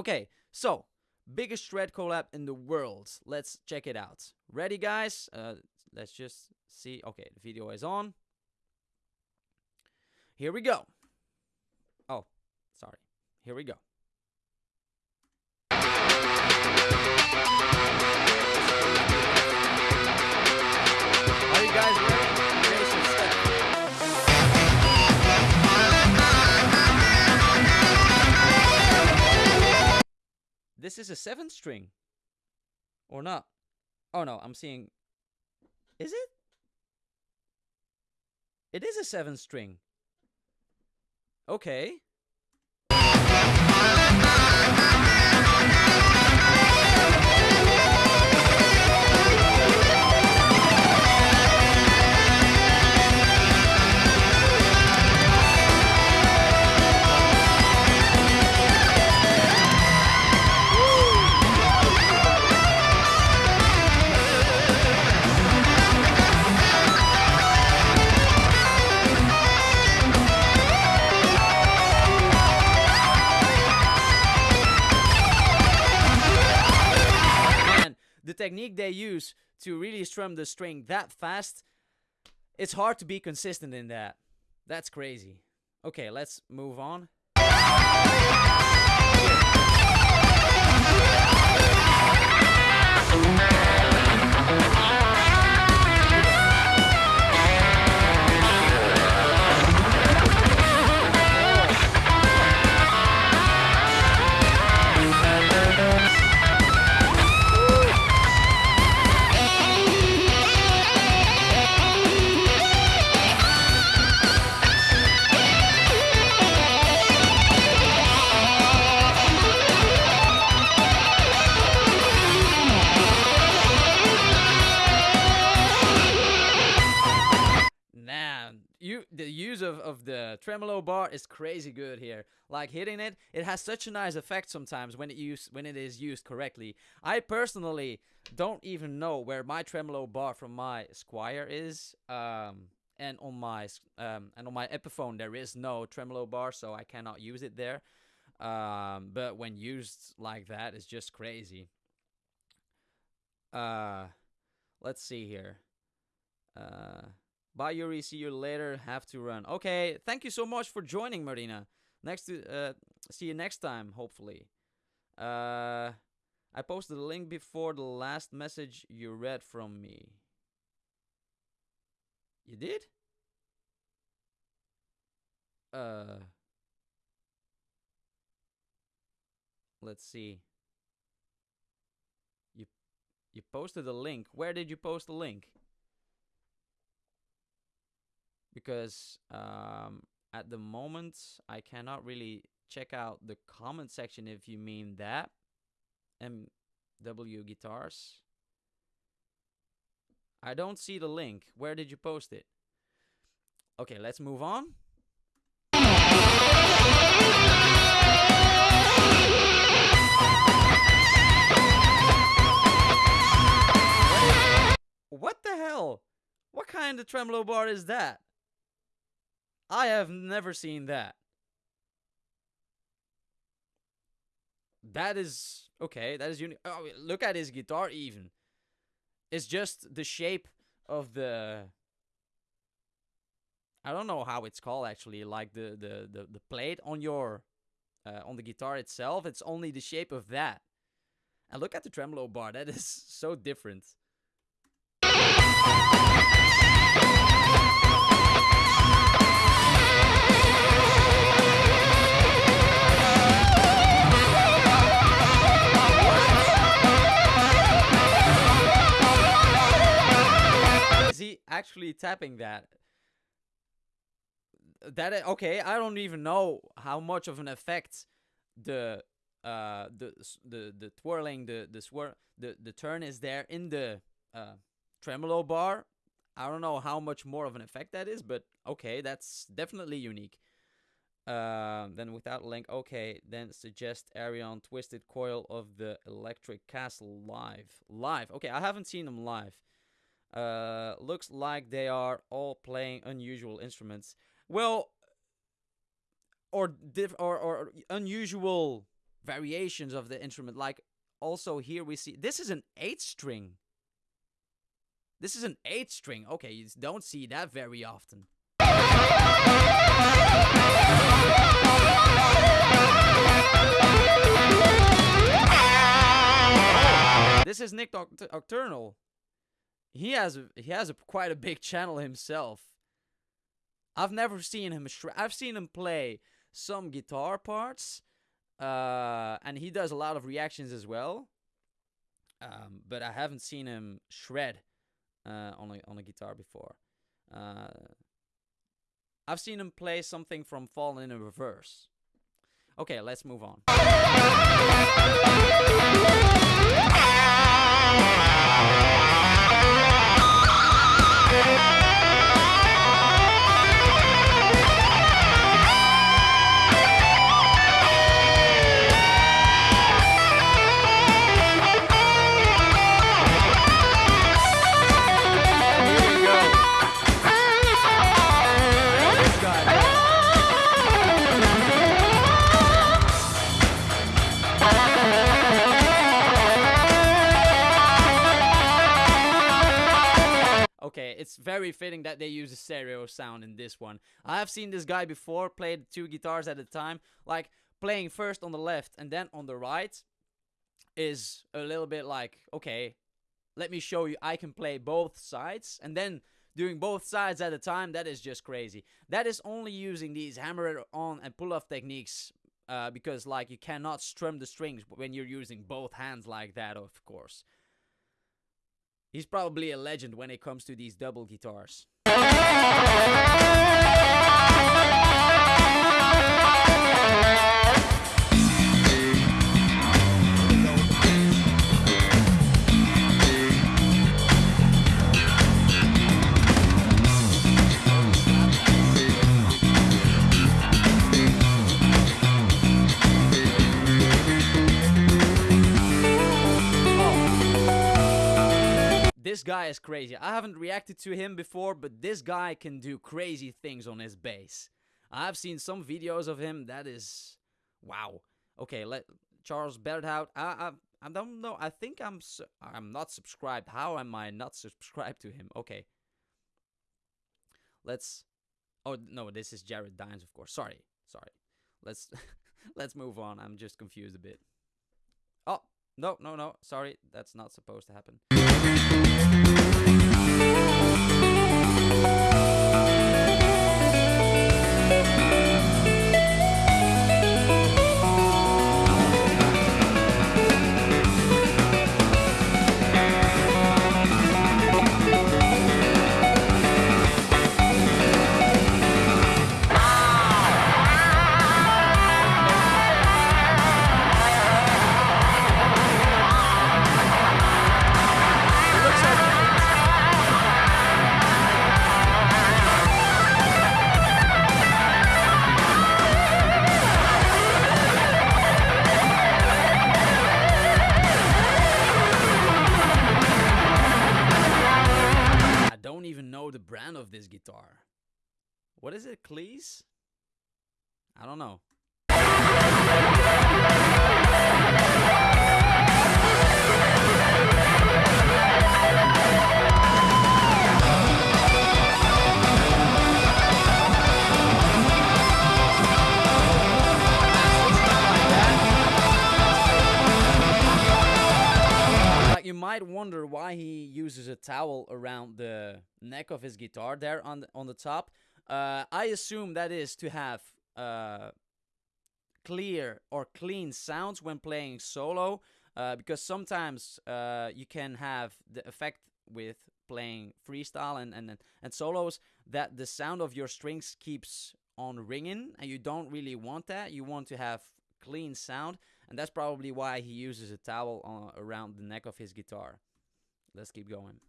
Okay, so biggest shred collab in the world. Let's check it out. Ready, guys? Uh, let's just see. Okay, the video is on. Here we go. Oh, sorry. Here we go. Are you guys ready? This is a seven string. Or not? Oh no, I'm seeing. Is it? It is a seven string. Okay. To really strum the string that fast, it's hard to be consistent in that. That's crazy. Okay, let's move on. Tremolo bar is crazy good here. Like hitting it, it has such a nice effect sometimes when it use when it is used correctly. I personally don't even know where my tremolo bar from my Squier is. Um, and on my um and on my Epiphone there is no tremolo bar, so I cannot use it there. Um, but when used like that, it's just crazy. Uh, let's see here. Uh. Bye, Yuri. See you later. Have to run. Okay. Thank you so much for joining, Marina. Next to uh, see you next time, hopefully. Uh, I posted the link before the last message you read from me. You did? Uh, let's see. You you posted a link. Where did you post the link? Because um, at the moment I cannot really check out the comment section if you mean that. MW Guitars. I don't see the link. Where did you post it? Okay, let's move on. What the hell? What kind of tremolo bar is that? I have never seen that. That is okay. That is unique. Oh, look at his guitar. Even it's just the shape of the. I don't know how it's called actually. Like the the the, the plate on your, uh, on the guitar itself. It's only the shape of that. And look at the tremolo bar. That is so different. Actually tapping that? That okay? I don't even know how much of an effect the uh the the the twirling the the swir the the turn is there in the uh tremolo bar. I don't know how much more of an effect that is, but okay, that's definitely unique. Um, then without link, okay, then suggest Ayreon Twisted Coil of the Electric Castle live. Live, okay, I haven't seen them live. Uh, looks like they are all playing unusual instruments. Well, or diff or, or unusual variations of the instrument. Like also here we see this is an eight string. This is an eight string. Okay, you don't see that very often. This is Nick Noct-. He has a, he has a quite a big channel himself. I've never seen him. Shred- I've seen him play some guitar parts, uh, and he does a lot of reactions as well. Um, but I haven't seen him shred uh, on a on a guitar before. Uh, I've seen him play something from Falling in Reverse. Okay, let's move on. very fitting that they use a stereo sound in this one. I have seen this guy before play the two guitars at a time, like playing first on the left and then on the right is a little bit like, okay, let me show you I can play both sides and then doing both sides at a time that is just crazy. That is only using these hammer on and pull off techniques uh, because like you cannot strum the strings when you're using both hands like that of course. He's probably a legend when it comes to these double guitars. This guy is crazy. I haven't reacted to him before, but this guy can do crazy things on his bass. I've seen some videos of him. That is, wow. Okay, let Charles Berthoud. I, I I don't know. I think I'm su- I'm not subscribed. How am I not subscribed to him? Okay. Let's. Oh no, this is Jared Dines, of course. Sorry, sorry. Let's let's move on. I'm just confused a bit. Oh no no no. Sorry, that's not supposed to happen. Know the brand of this guitar. What is it, Cleese? I don't know. You might wonder why he uses a towel around the neck of his guitar there on the, on the top. Uh, I assume that is to have uh, clear or clean sounds when playing solo, uh, because sometimes uh, you can have the effect with playing freestyle and, and and solos that the sound of your strings keeps on ringing, and you don't really want that. You want to have clean sound, and that's probably why he uses a towel on, around the neck of his guitar. Let's keep going.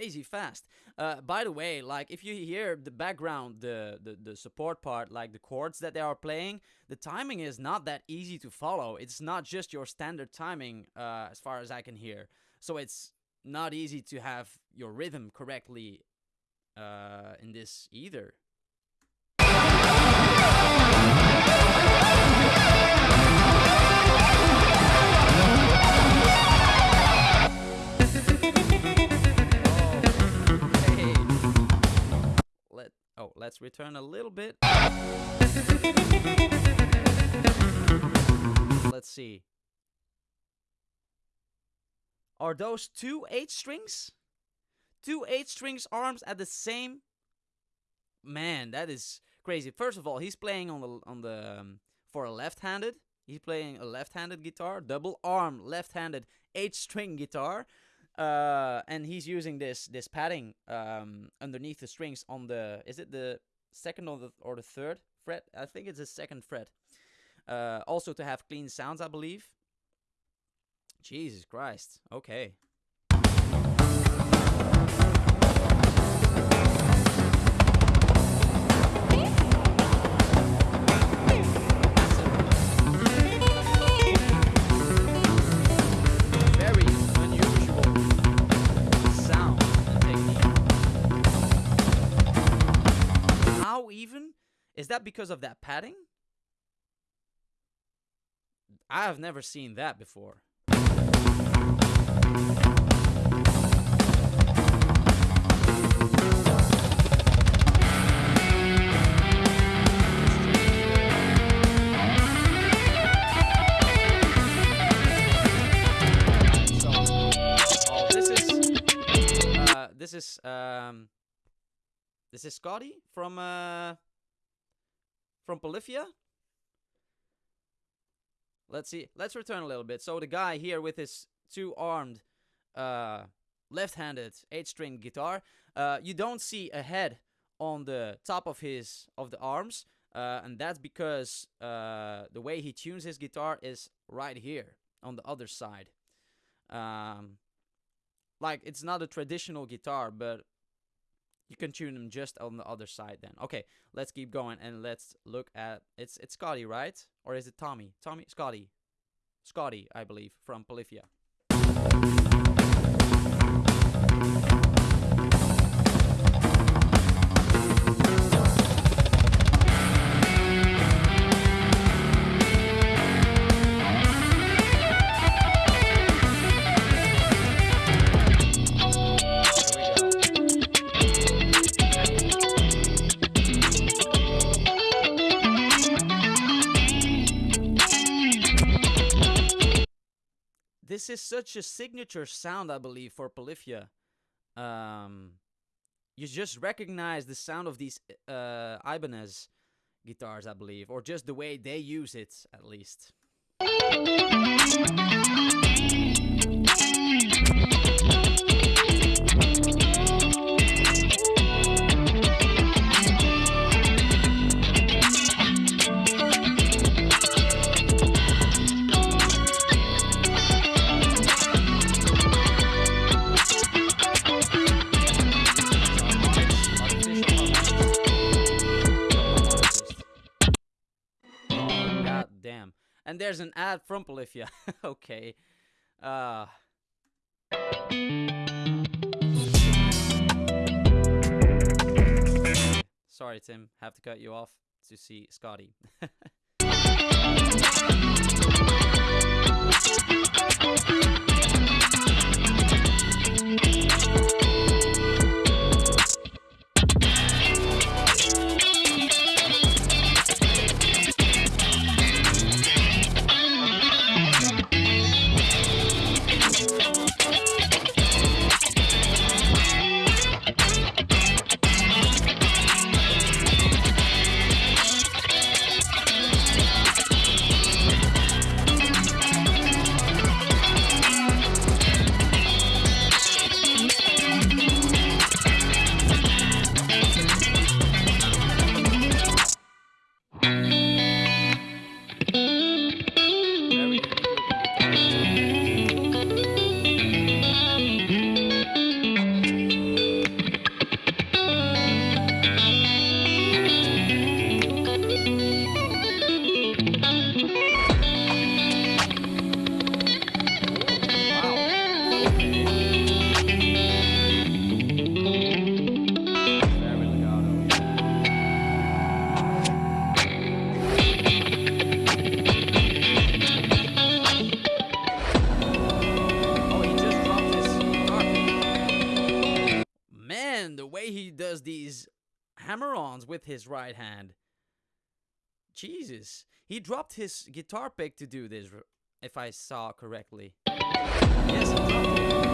Crazy fast. Uh, by the way, like if you hear the background, the, the the support part, like the chords that they are playing, the timing is not that easy to follow. It's not just your standard timing, uh, as far as I can hear. So it's not easy to have your rhythm correctly uh, in this either. Oh, let's return a little bit. Let's see. Are those two eight strings? Two eight strings arms at the same Man, that is crazy. First of all, he's playing on the on the um, for a left-handed. He's playing a left-handed guitar, double arm left-handed eight-string guitar, uh, and he's using this this padding um, underneath the strings on the is it the second or the or the third fret? I think it's the second fret. Uh, also to have clean sounds, I believe. Jesus Christ. Okay. Is that because of that padding? I have never seen that before. Oh, uh, this is um, this is Scotty from uh, from Polyphia. Let's see. Let's return a little bit. So the guy here with his two-armed, uh, left-handed eight-string guitar, uh, you don't see a head on the top of his of the arms, uh, and that's because uh, the way he tunes his guitar is right here on the other side. Um, like it's not a traditional guitar, but you can tune them just on the other side then. Okay, let's keep going and let's look at it's it's Scotty, right? Or is it Tommy? Tommy Scotty. Scotty, I believe, from Polyphia. This is such a signature sound, I believe, for Polyphia. Um, you just recognize the sound of these uh, Ibanez guitars, I believe, or just the way they use it, at least. And there's an ad from Polyphia. okay. Uh... Sorry, Tim. Have to cut you off to see Scotty. with his right hand. Jesus, he dropped his guitar pick to do this, if I saw correctly. Yes,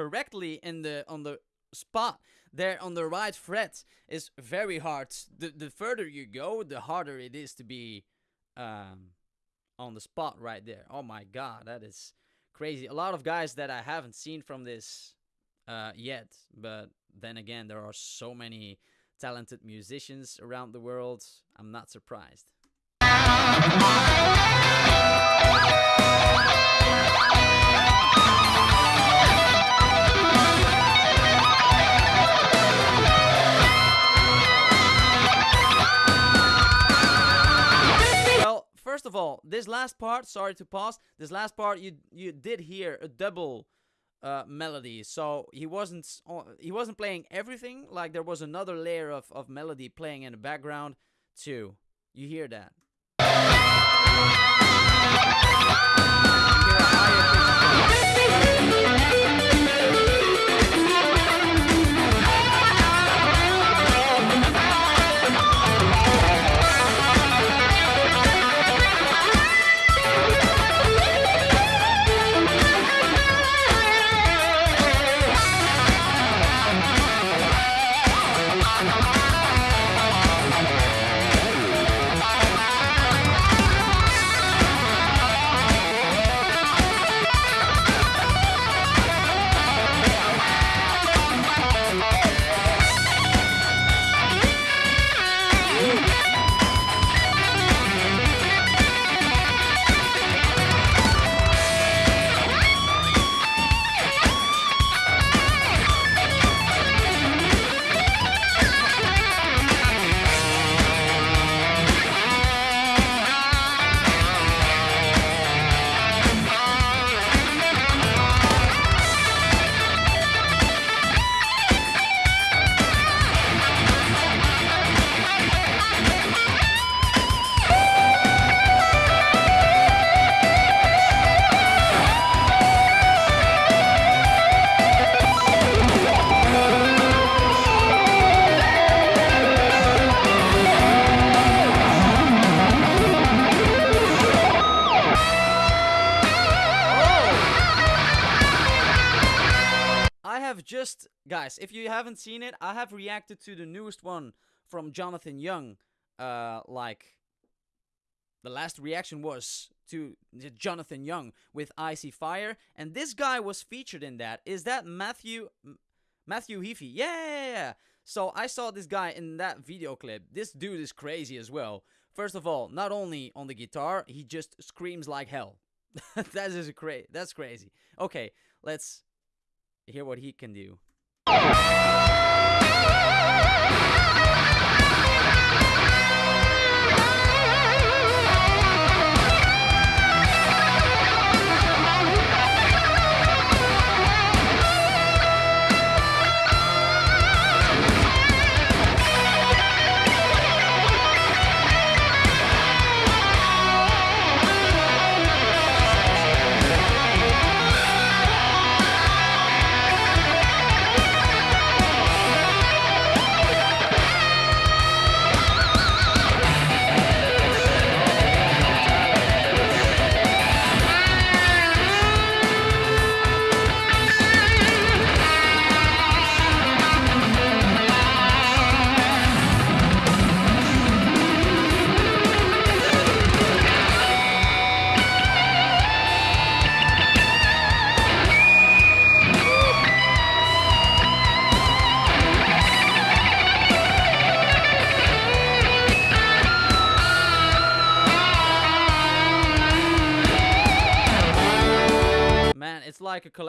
correctly in the on the spot there on the right fret is very hard. The the further you go, the harder it is to be um on the spot right there. Oh my god, that is crazy. A lot of guys that I haven't seen from this uh yet, but then again there are so many talented musicians around the world. I'm not surprised. First of all, this last part, sorry to pause. This last part, you you did hear a double uh, melody, so he wasn't he wasn't playing everything. Like there was another layer of of melody playing in the background too. You hear that? If you haven't seen it, I have reacted to the newest one from Jonathan Young. Uh, like, the last reaction was to Jonathan Young with Icy Fire, and this guy was featured in that. Is that Matthew Matthew Heafy? Yeah. So I saw this guy in that video clip. This dude is crazy as well. First of all, not only on the guitar, he just screams like hell. that is cra- That's crazy. Okay, let's hear what he can do. Oh!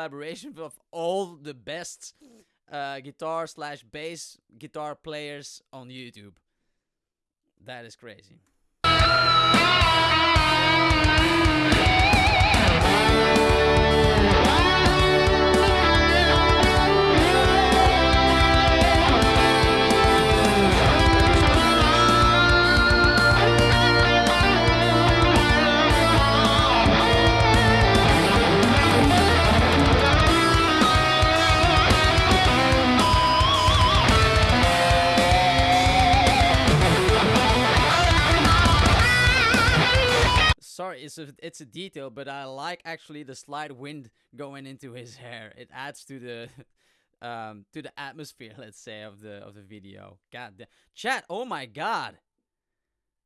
Collaboration of all the best uh, guitar slash bass guitar players on YouTube. That is crazy. Sorry, it's a it's a detail, but I like actually the slight wind going into his hair. It adds to the um to the atmosphere, let's say, of the of the video. God damn. Chat, oh my god.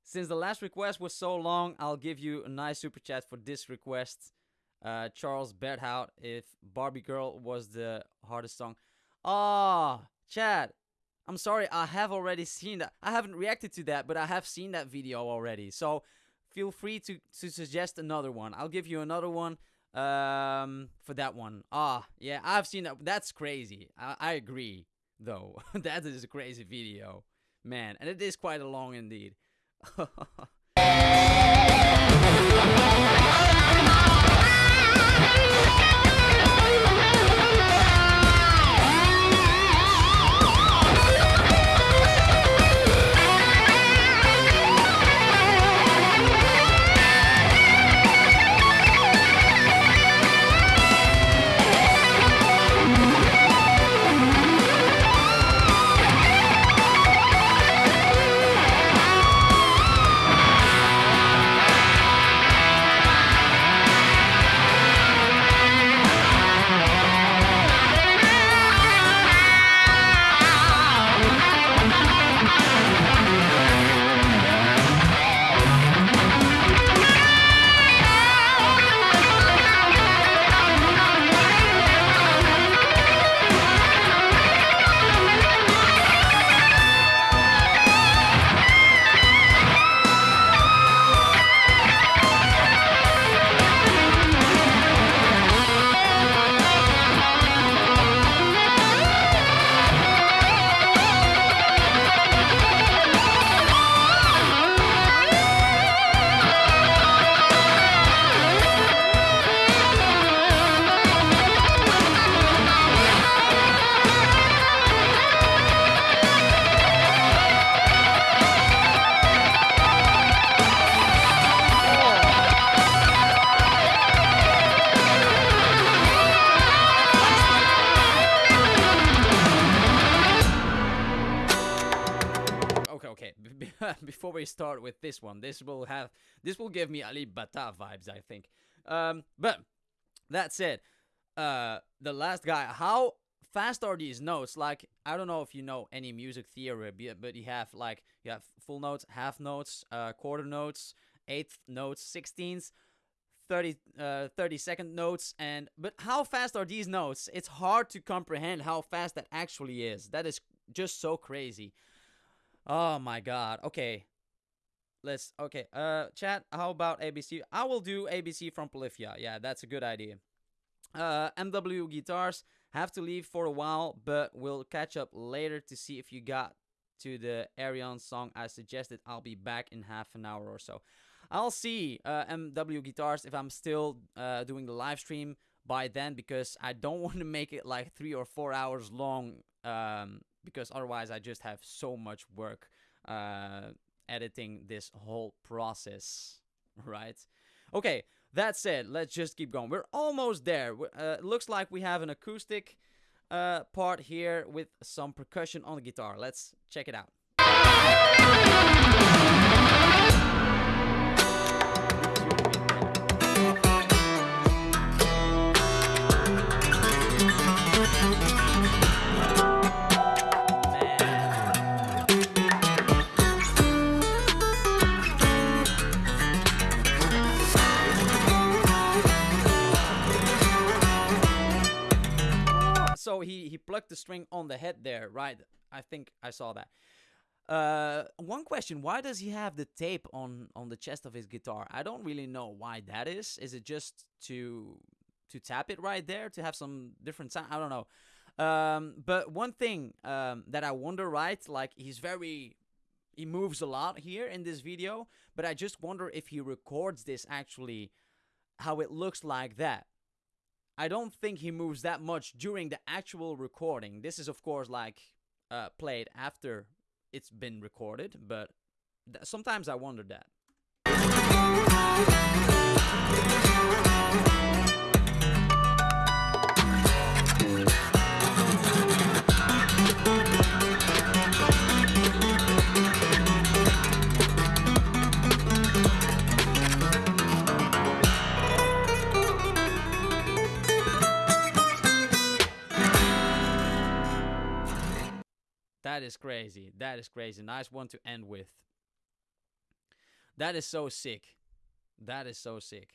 Since the last request was so long, I'll give you a nice super chat for this request. Uh, Charles Berthoud, if Barbie Girl was the hardest song. Ah, oh, chat. I'm sorry, I have already seen that. I haven't reacted to that, but I have seen that video already. So feel free to, to suggest another one. I'll give you another one um, for that one. Ah, yeah, I've seen that. That's crazy. I, I agree, though. that is a crazy video. Man, and it is quite a long indeed. with this one, this will have this will give me Ali Bata vibes, I think. Um, but that said, uh, the last guy, how fast are these notes? Like, I don't know if you know any music theory, but you have like you have full notes, half notes, uh, quarter notes, eighth notes, sixteenths. 30 uh 30 second notes and but how fast are these notes it's hard to comprehend how fast that actually is that is just so crazy Oh my god. Okay. Let's okay. Uh chat, how about ABC? I will do ABC from Polyphia. Yeah, that's a good idea. Uh MW guitars have to leave for a while, but we'll catch up later to see if you got to the Ayreon song I suggested. I'll be back in half an hour or so. I'll see uh, MW guitars if I'm still uh, doing the live stream by then because I don't want to make it like three or four hours long um, because otherwise I just have so much work uh, editing this whole process, right? Okay, that said, let's just keep going. We're almost there. Uh, looks like we have an acoustic uh, part here with some percussion on the guitar. Let's check it out. So he he plucked the string on the head there, right? I think I saw that. Uh, one question: Why does he have the tape on on the chest of his guitar? I don't really know why that is. Is it just to to tap it right there to have some different sound. I don't know. Um, but one thing um, that I wonder, right? Like he's very, he moves a lot here in this video, but I just wonder if he records this actually, how it looks like that. I don't think he moves that much during the actual recording. This is of course like uh, played after it's been recorded, but sometimes I wonder that. That is crazy. That is crazy. Nice one to end with. That is so sick. That is so sick.